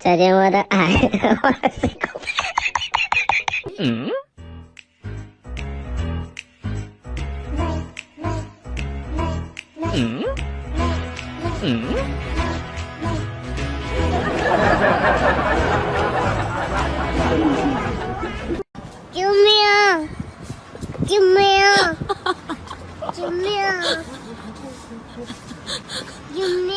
再见，我的爱。嗯。嗯。嗯。救命！救命！救命！救命！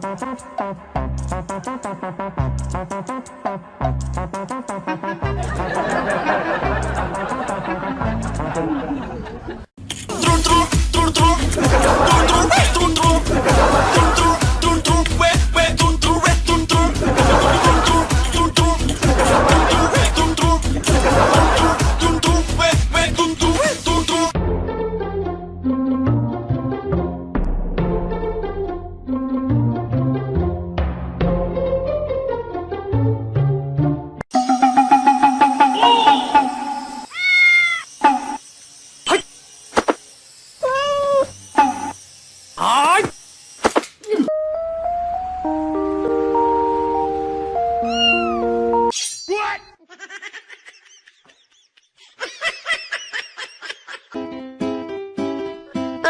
Thank you.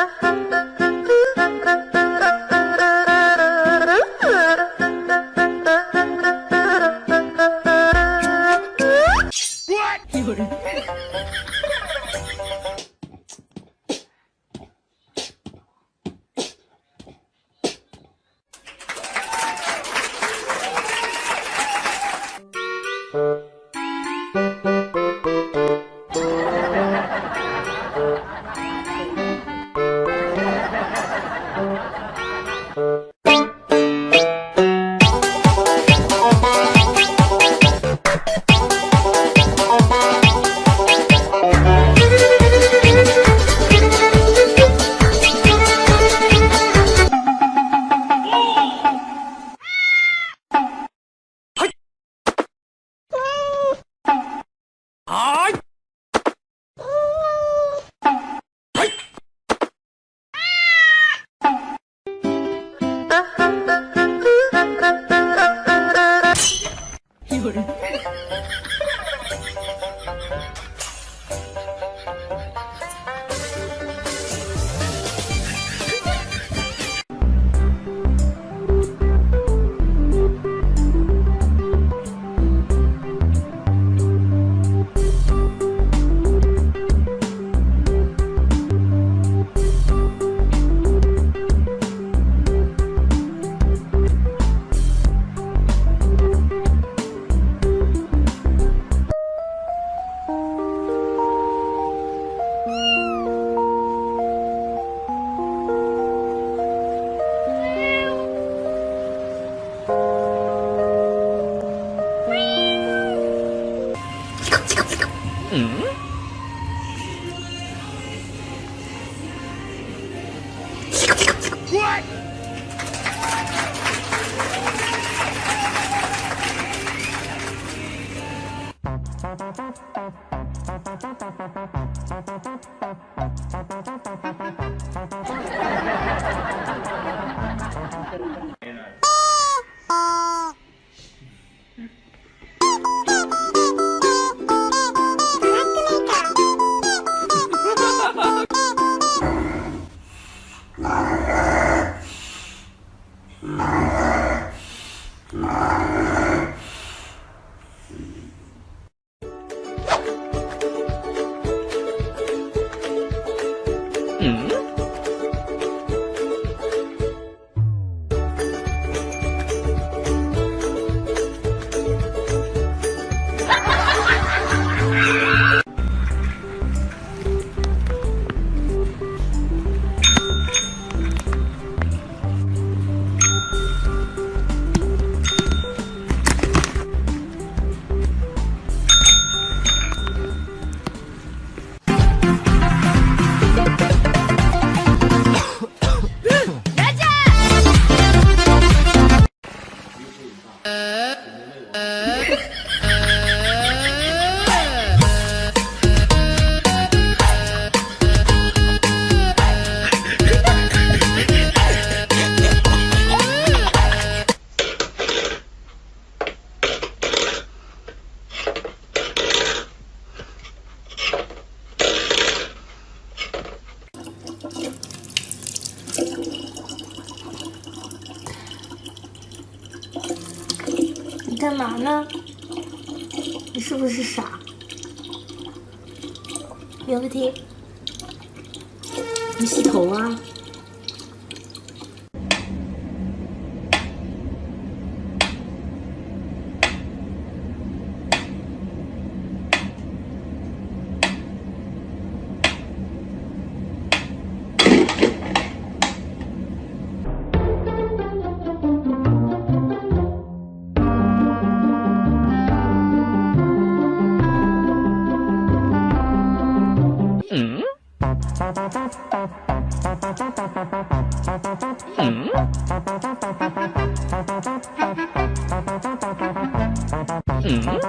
아하 back. 嘛呢？你是不是傻？有问题，你洗头啊？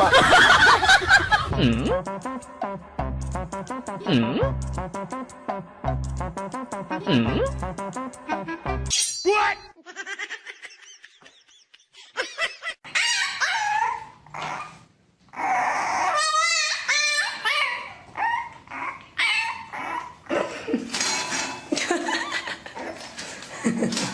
Pak. Ha ha ha.